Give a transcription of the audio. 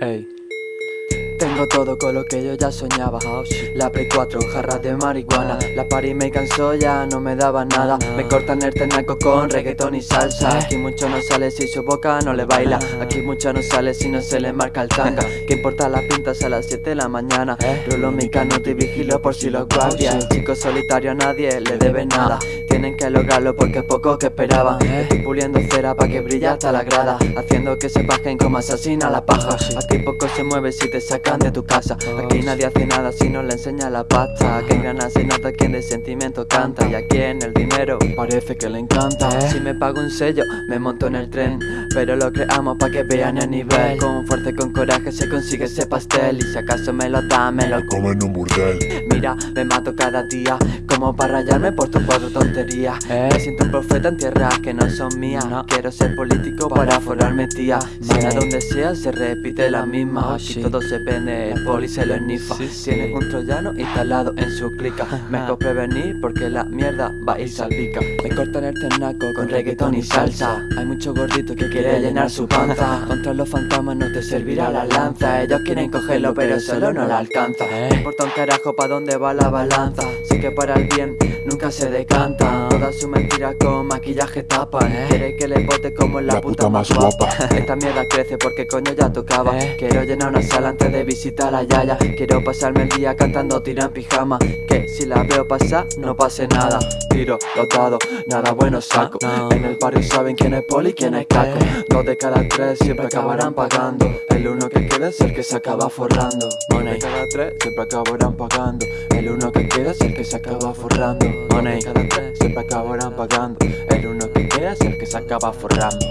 Ey. Tengo todo con lo que yo ya soñaba. La Play 4, jarras de marihuana. La party me cansó, ya no me daba nada. Me cortan el tenaco con reggaetón y salsa. Aquí mucho no sale si su boca no le baila. Aquí mucho no sale si no se le marca el tanga. ¿Qué importa las pintas a las 7 de la mañana? Rolo mi canuto y vigilo por si los guardias. El chico solitario a nadie le debe nada tienen que lograrlo porque es poco que esperaban. Estoy puliendo cera pa' que brille hasta la grada Haciendo que se bajen como asesina la paja. Aquí poco se mueve si te sacan de tu casa. Aquí nadie hace nada si no le enseña la pasta. Que en ganas se nota quien de sentimiento canta. Y aquí en el dinero parece que le encanta. Si me pago un sello me monto en el tren. Pero lo creamos pa' que vean el nivel. Con fuerza y con coraje se consigue ese pastel. Y si acaso me lo da me lo como en un burdel. Mira, me mato cada día Como para rayarme por tus cuatro tonterías me siento un profeta en tierras que no son mías. Quiero ser político para forrarme tía. Si a donde sea se repite la misma. Aquí todo se pende, el poli se lo ennifa Tienes un troyano instalado en su clica. Mejor prevenir porque la mierda va a ir salpica Me cortan el ternaco con reggaetón y salsa. Hay mucho gordito que quiere llenar su panza. Contra los fantasmas no te servirá la lanza. Ellos quieren cogerlo pero solo no la alcanza. Me importa un carajo pa' dónde va la balanza. Sé que para el bien nunca se decanta. Todas sus mentiras con maquillaje tapan Quiere que le bote como la, puta, más guapa. Esta mierda crece porque coño ya tocaba. Quiero llenar una sala antes de visitar a Yaya. Quiero pasarme el día cantando tira en pijama. Que si la veo pasar no pase nada tiro los dados, nada bueno saco. En el barrio saben quién es poli y quién es caco. Dos de cada tres siempre acabarán pagando. El uno que queda es el que se acaba forrando. Money. cada tres siempre acabarán pagando. El uno que queda es el que se acaba forrando. Money. cada tres siempre acabarán pagando. El uno que queda es el que se acaba forrando.